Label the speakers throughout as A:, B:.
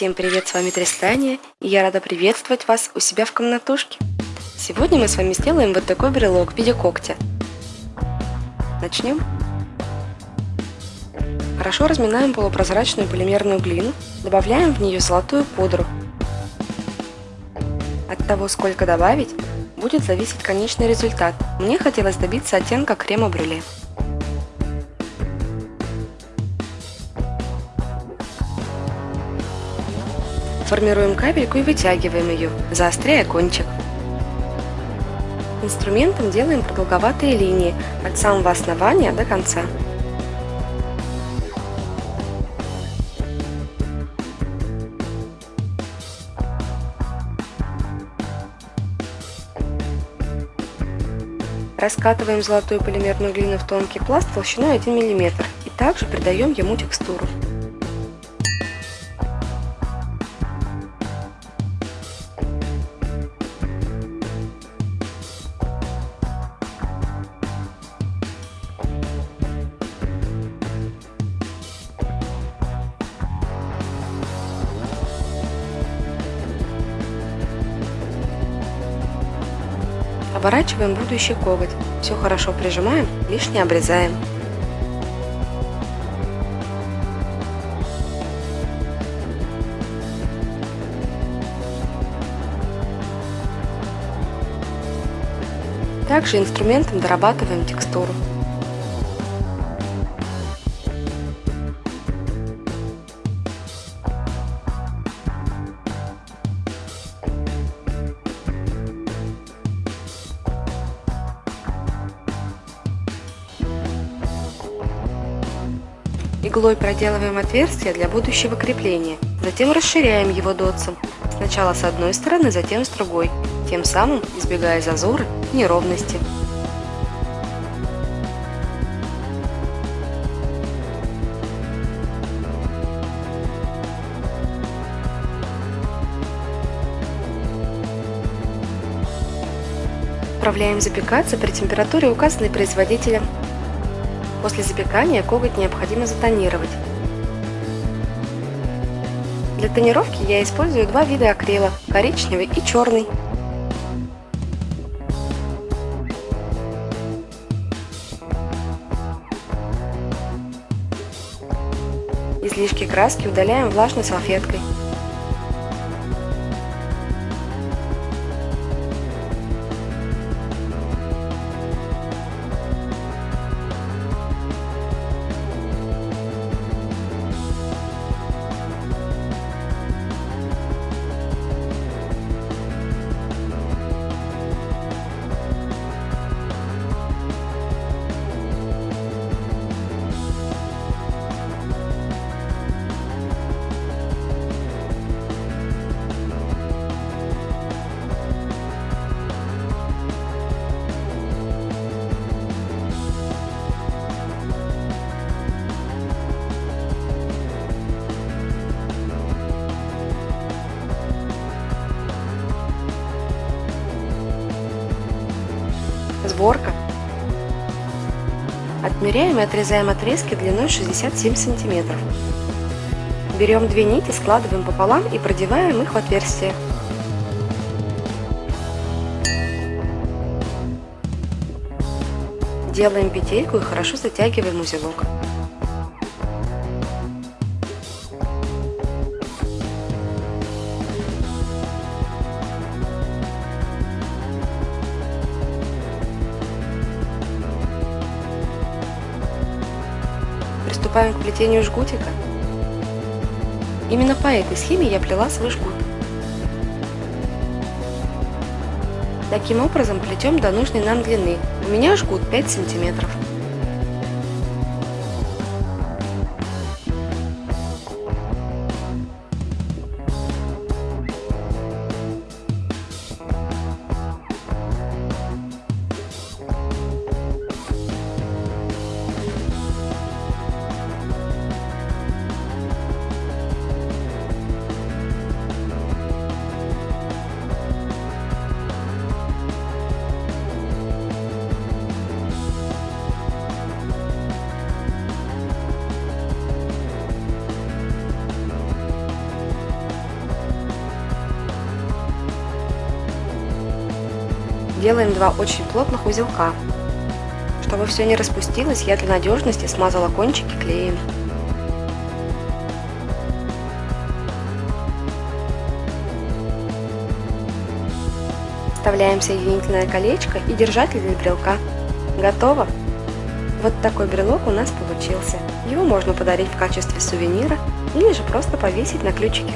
A: Всем привет, с вами Тристания, и я рада приветствовать вас у себя в комнатушке. Сегодня мы с вами сделаем вот такой брелок в виде когтя. Начнем. Хорошо разминаем полупрозрачную полимерную глину, добавляем в нее золотую пудру. От того, сколько добавить, будет зависеть конечный результат. Мне хотелось добиться оттенка крема-брюле. Формируем капельку и вытягиваем ее, заостряя кончик. Инструментом делаем продолговатые линии от самого основания до конца. Раскатываем золотую полимерную глину в тонкий пласт толщиной 1 мм и также придаем ему текстуру. Оборачиваем будущий коготь. Все хорошо прижимаем, лишнее обрезаем. Также инструментом дорабатываем текстуру. Иглой проделываем отверстие для будущего крепления, затем расширяем его дотсом, сначала с одной стороны, затем с другой, тем самым избегая зазоры и неровности. Отправляем запекаться при температуре, указанной производителем После запекания коготь необходимо затонировать. Для тонировки я использую два вида акрила – коричневый и черный. Излишки краски удаляем влажной салфеткой. Сборка. Отмеряем и отрезаем отрезки длиной 67 сантиметров. Берем две нити, складываем пополам и продеваем их в отверстие. Делаем петельку и хорошо затягиваем узелок. Приступаем к плетению жгутика. Именно по этой схеме я плела свой жгут. Таким образом плетем до нужной нам длины. У меня жгут 5 сантиметров. Делаем два очень плотных узелка. Чтобы все не распустилось, я для надежности смазала кончики клеем. Вставляем соединительное колечко и держатель для брелка. Готово! Вот такой брелок у нас получился. Его можно подарить в качестве сувенира или же просто повесить на ключике.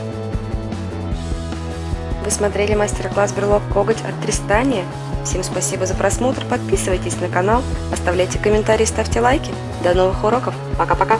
A: Вы смотрели мастер-класс брелок коготь от Тристания? Всем спасибо за просмотр, подписывайтесь на канал, оставляйте комментарии, ставьте лайки. До новых уроков, пока-пока!